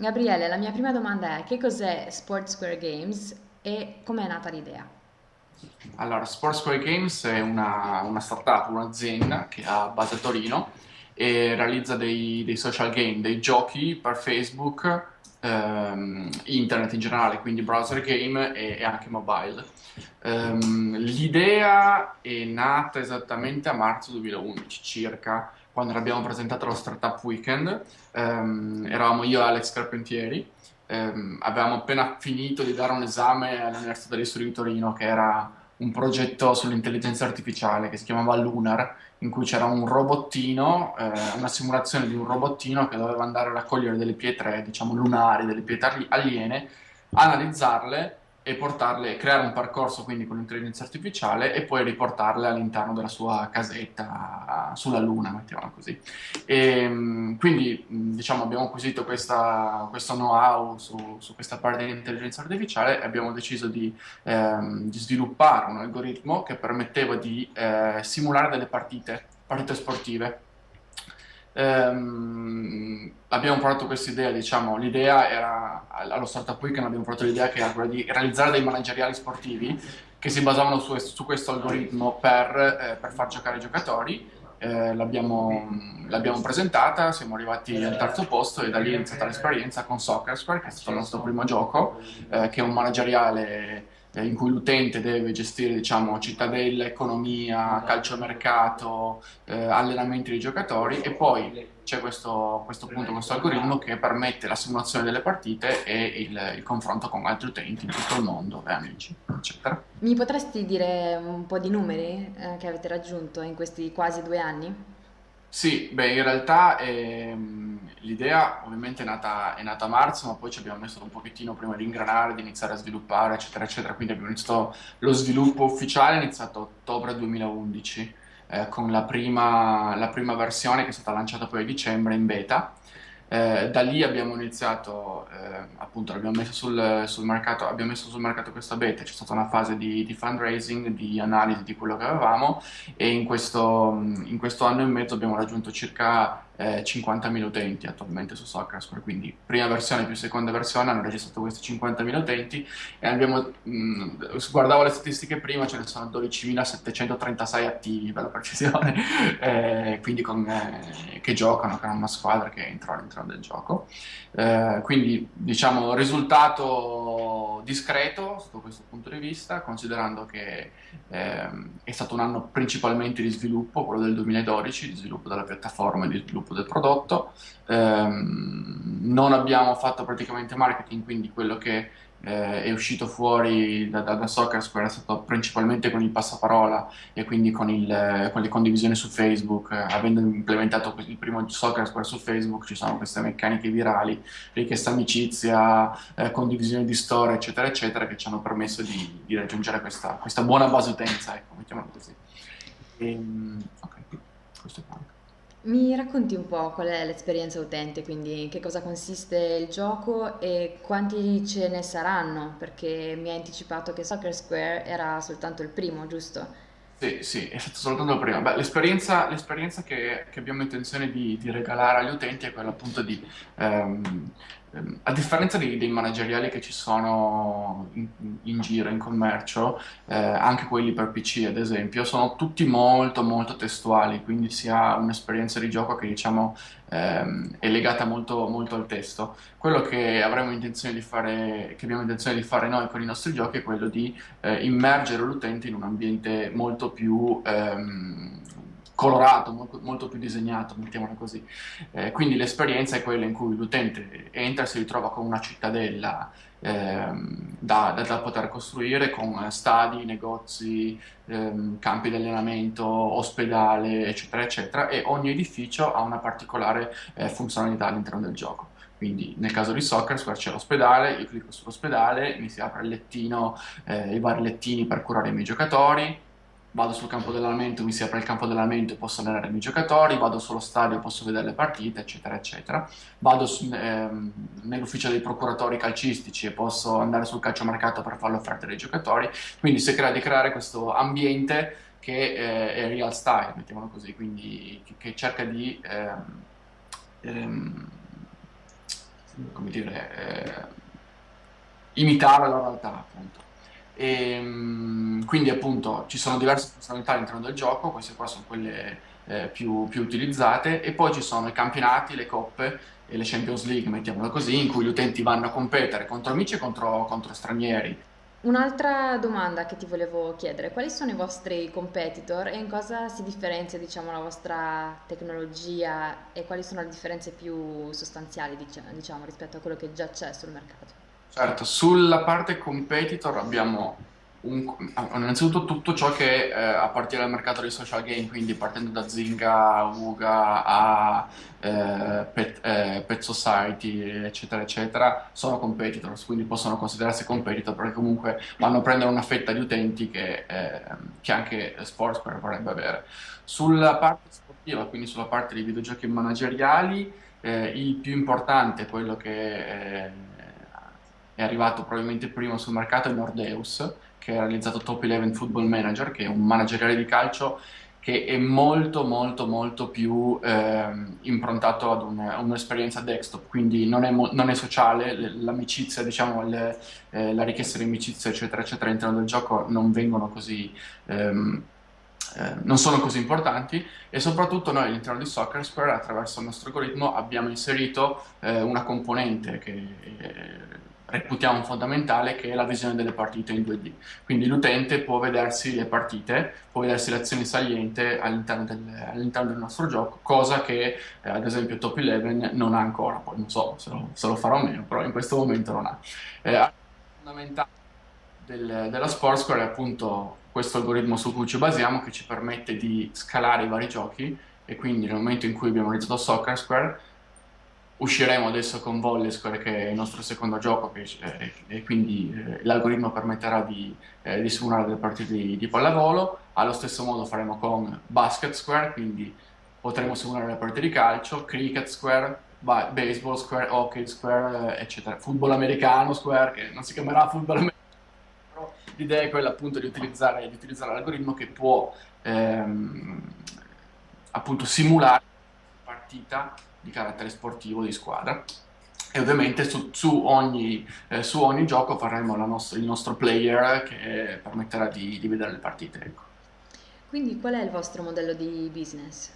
Gabriele, la mia prima domanda è che cos'è Sport Square Games e com'è nata l'idea? Allora, Sport Square Games è una, una startup, un'azienda che ha base a Torino e realizza dei, dei social game, dei giochi per Facebook, ehm, internet in generale, quindi browser game e, e anche mobile. Ehm, l'idea è nata esattamente a marzo 2011 circa, quando l'abbiamo presentato allo Startup Weekend. Ehm, eravamo io e Alex Carpentieri. Ehm, avevamo appena finito di dare un esame all'Università degli Studi di Torino che era un progetto sull'intelligenza artificiale che si chiamava Lunar, in cui c'era un robottino, eh, una simulazione di un robottino che doveva andare a raccogliere delle pietre, diciamo lunari, delle pietre aliene, analizzarle e portarle, creare un percorso quindi con l'intelligenza artificiale e poi riportarle all'interno della sua casetta sulla Luna, mettiamola così. E, mm, quindi diciamo abbiamo acquisito questa, questo know-how su, su, questa parte di intelligenza artificiale e abbiamo deciso di, ehm, di sviluppare un algoritmo che permetteva di eh, simulare delle partite, partite sportive Ehm, abbiamo portato questa idea, diciamo, l'idea era, allo Startup Weekend abbiamo portato l'idea che era quella di realizzare dei manageriali sportivi che si basavano su, su questo algoritmo per, eh, per, far giocare i giocatori. Eh, l'abbiamo, presentata, siamo arrivati al terzo posto e da lì è iniziata l'esperienza con Soccer Square, che è stato il nostro primo gioco, eh, che è un manageriale in cui l'utente deve gestire diciamo, cittadella, economia, calciomercato, eh, allenamenti dei giocatori e poi c'è questo, questo, punto, questo algoritmo che permette la simulazione delle partite e il, il confronto con altri utenti in tutto il mondo e amici, eccetera. Mi potresti dire un po' di numeri eh, che avete raggiunto in questi quasi due anni? Sì, beh, in realtà ehm, l'idea ovviamente è nata, è nata a marzo, ma poi ci abbiamo messo un pochettino prima di ingranare, di iniziare a sviluppare, eccetera, eccetera. Quindi abbiamo iniziato lo sviluppo ufficiale, è iniziato a ottobre 2011, eh, con la prima, la prima versione che è stata lanciata poi a dicembre in beta. Eh, da lì abbiamo iniziato, eh, appunto, abbiamo messo sul, sul, mercato, abbiamo messo sul mercato questa beta, c'è stata una fase di, di, fundraising, di analisi di quello che avevamo e in questo, in questo anno e mezzo abbiamo raggiunto circa eh, 50.000 utenti attualmente su Soccer, quindi prima versione più seconda versione hanno registrato questi 50.000 utenti e abbiamo, mh, guardavo le statistiche prima, ce ne sono 12.736 attivi per la precisione, eh, quindi con, eh, che giocano, che hanno una squadra che entra all'interno del gioco. Eh, quindi diciamo risultato discreto sotto questo punto di vista, considerando che ehm, è stato un anno principalmente di sviluppo, quello del 2012, di sviluppo della piattaforma e di sviluppo del prodotto. Ehm, non abbiamo fatto praticamente marketing, quindi quello che eh, è uscito fuori da, da, da Soccer Square è stato principalmente con il passaparola e quindi con, il, con le condivisioni su Facebook. Eh, avendo implementato il primo Soccer Square su Facebook ci sono queste meccaniche virali, richiesta amicizia, eh, condivisione di storie, eccetera, eccetera, che ci hanno permesso di, di raggiungere questa, questa, buona base utenza, ecco, mettiamola così. E, ehm, ok, questo è quanto. Mi racconti un po' qual è l'esperienza utente, quindi in che cosa consiste il gioco e quanti ce ne saranno? Perché mi hai anticipato che Soccer Square era soltanto il primo, giusto? Sì, sì, è stato soltanto il primo. Beh, l'esperienza, l'esperienza che, che abbiamo intenzione di, di regalare agli utenti è quella appunto di Ehm, a differenza dei, dei manageriali che ci sono in, in giro, in commercio, eh, anche quelli per PC ad esempio, sono tutti molto molto testuali, quindi si ha un'esperienza di gioco che diciamo ehm, è legata molto, molto al testo. Quello che fare, che abbiamo intenzione di fare noi con i nostri giochi è quello di eh, immergere l'utente in un ambiente molto più ehm, colorato, molto, più disegnato, mettiamola così. Eh, quindi l'esperienza è quella in cui l'utente entra e si ritrova con una cittadella ehm, da, da, da, poter costruire con stadi, negozi, ehm, campi di allenamento, ospedale, eccetera, eccetera, e ogni edificio ha una particolare eh, funzionalità all'interno del gioco. Quindi nel caso di soccer c'è l'ospedale, io clicco sull'ospedale, mi si apre il lettino, eh, i vari lettini per curare i miei giocatori, vado sul campo dell'allenamento, mi si apre il campo dell'allenamento e posso allenare i miei giocatori, vado sullo stadio, posso vedere le partite, eccetera, eccetera. Vado ehm, nell'ufficio dei procuratori calcistici e posso andare sul calciomercato per fare l'offerta dei giocatori. Quindi si crea di creare questo ambiente che eh, è real style, mettiamolo così, quindi che, che cerca di ehm, ehm, come dire, eh, imitare la realtà, appunto. E, mm, quindi appunto ci sono diverse funzionalità all'interno del gioco, queste qua sono quelle eh, più, più utilizzate, e poi ci sono i campionati, le coppe e le Champions League, mettiamola così, in cui gli utenti vanno a competere contro amici e contro, contro stranieri. Un'altra domanda che ti volevo chiedere, quali sono i vostri competitor e in cosa si differenzia, diciamo, la vostra tecnologia e quali sono le differenze più sostanziali, dicia- diciamo, rispetto a quello che già c'è sul mercato? Certo, sulla parte competitor abbiamo un- ah, innanzitutto tutto ciò che eh, appartiene al mercato dei social game, quindi partendo da Zynga, Wuga a eh, Pet, eh, Pet Society, eccetera, eccetera, sono competitors, quindi possono considerarsi competitor perché comunque vanno a prendere una fetta di utenti che, eh, che anche Sportsquare vorrebbe avere. Sulla parte sportiva, quindi sulla parte dei videogiochi manageriali, eh, il più importante, quello che eh, è arrivato probabilmente primo sul mercato, è Nordeus, che ha realizzato Top 11 Football Manager, che è un manageriale di calcio che è molto molto molto più ehm, improntato ad un'esperienza desktop, quindi non è, non è sociale, l'amicizia, diciamo, le- eh, la richiesta di amicizia, eccetera, eccetera, all'interno del gioco non vengono così, ehm, eh, non sono così importanti. E soprattutto noi all'interno di Soccer Square, attraverso il nostro algoritmo, abbiamo inserito eh, una componente che eh, reputiamo fondamentale, che è la visione delle partite in 2D. Quindi l'utente può vedersi le partite, può vedersi le azioni salienti all'interno del, all'interno del nostro gioco, cosa che eh, ad esempio Top 11 non ha ancora, poi non so se lo, se lo farò o meno, però in questo momento non ha. Eh, fondamentale del- della Sportscore è appunto questo algoritmo su cui ci basiamo che ci permette di scalare i vari giochi e quindi nel momento in cui abbiamo realizzato Soccer Square usciremo adesso con Volley Square che è il nostro secondo gioco che, eh, e quindi eh, l'algoritmo permetterà di, eh, di simulare delle partite di, di pallavolo allo stesso modo faremo con Basket Square quindi potremo simulare le partite di calcio Cricket Square ba- Baseball Square, Hockey Square, eh, eccetera. Football americano Square, che non si chiamerà football americano l'idea è quella appunto di utilizzare, di utilizzare l'algoritmo che può ehm, appunto simulare partita di carattere sportivo di squadra. E ovviamente su, su ogni, eh, su ogni gioco faremo nostra- il nostro player che permetterà di, di vedere le partite. ecco. Quindi qual è il vostro modello di business?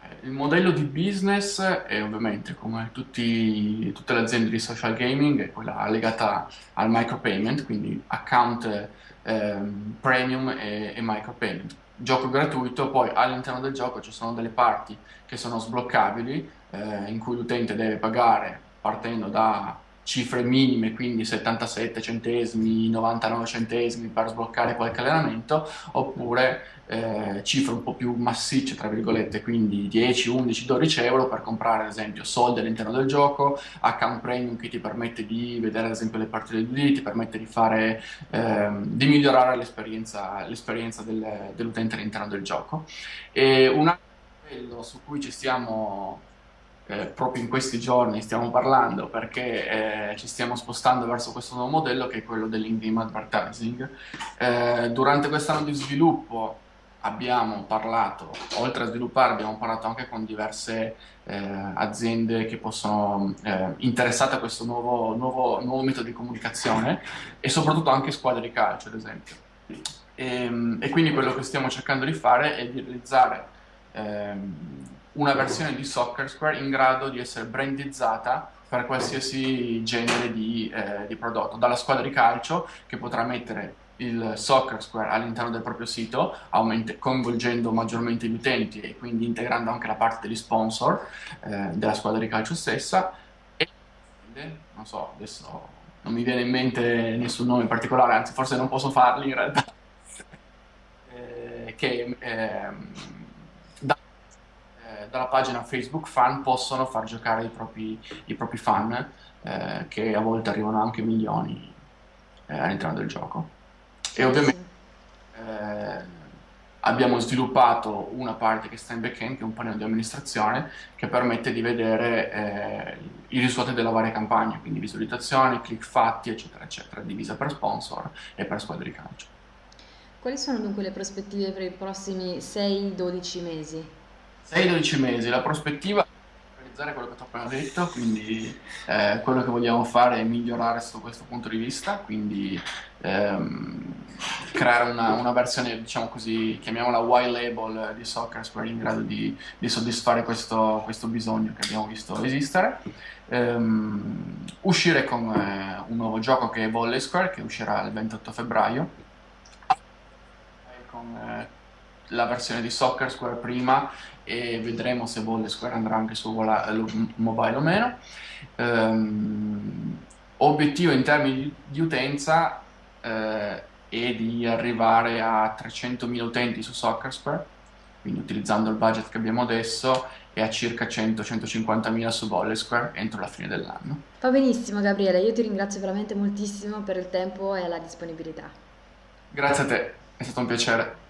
Eh, Il modello di business è ovviamente, come tutti- tutte le aziende di social gaming, è quella legata al micropayment, quindi account ehm, premium e, e micropayment. Gioco gratuito, poi all'interno del gioco ci sono delle parti che sono sbloccabili, eh, in cui l'utente deve pagare partendo da cifre minime, quindi 77 centesimi, 99 centesimi per sbloccare qualche allenamento, oppure eh, cifre un po' più massicce, tra virgolette, quindi 10, 11, 12 euro per comprare ad esempio soldi all'interno del gioco, account premium che ti permette di vedere ad esempio le partite di ti permette di fare, ehm, di migliorare l'esperienza, l'esperienza del- dell'utente all'interno del gioco. E un altro livello su cui ci stiamo eh, proprio in questi giorni stiamo parlando perché eh, ci stiamo spostando verso questo nuovo modello che è quello dell'in-game advertising. Eh, durante quest'anno di sviluppo abbiamo parlato, oltre a sviluppare, abbiamo parlato anche con diverse eh, aziende che possono eh, interessate a questo nuovo, nuovo, nuovo metodo di comunicazione e soprattutto anche squadre di calcio, ad esempio. E, e quindi quello che stiamo cercando di fare è di realizzare ehm, una versione di Soccer Square in grado di essere brandizzata per qualsiasi genere di, eh, di prodotto, dalla squadra di calcio che potrà mettere il Soccer Square all'interno del proprio sito, coinvolgendo maggiormente gli utenti e quindi integrando anche la parte degli sponsor eh, della squadra di calcio stessa. E non so, adesso non mi viene in mente nessun nome in particolare, anzi forse non posso farli in realtà, eh, che eh, dalla pagina Facebook Fan possono far giocare i propri, i propri fan, eh, che a volte arrivano anche milioni eh, all'interno del gioco. E ovviamente eh, abbiamo sviluppato una parte che sta in backend, che è un pannello di amministrazione, che permette di vedere eh, i risultati della varia campagna, quindi visualizzazioni, click fatti, eccetera, eccetera, divisa per sponsor e per squadre di calcio. Quali sono dunque le prospettive per i prossimi 6-12 mesi? 6-12 mesi, la prospettiva è realizzare quello che ti ho appena detto, quindi eh, quello che vogliamo fare è migliorare sotto questo punto di vista, quindi ehm, creare una, una, versione, diciamo così, chiamiamola white label di Soccer Square in grado di, di soddisfare questo, questo, bisogno che abbiamo visto esistere. Ehm, uscire con eh, un nuovo gioco che è Volley Square, che uscirà il 28 febbraio, con eh, la versione di Soccer Square prima e vedremo se Volley Square andrà anche su mobile o meno. Um, obiettivo in termini di, utenza eh, è di arrivare a 300.000 utenti su Soccer Square, quindi utilizzando il budget che abbiamo adesso, e a circa 100-150.000 su Volley Square entro la fine dell'anno. Va benissimo Gabriele, io ti ringrazio veramente moltissimo per il tempo e la disponibilità. Grazie a te, è stato un piacere.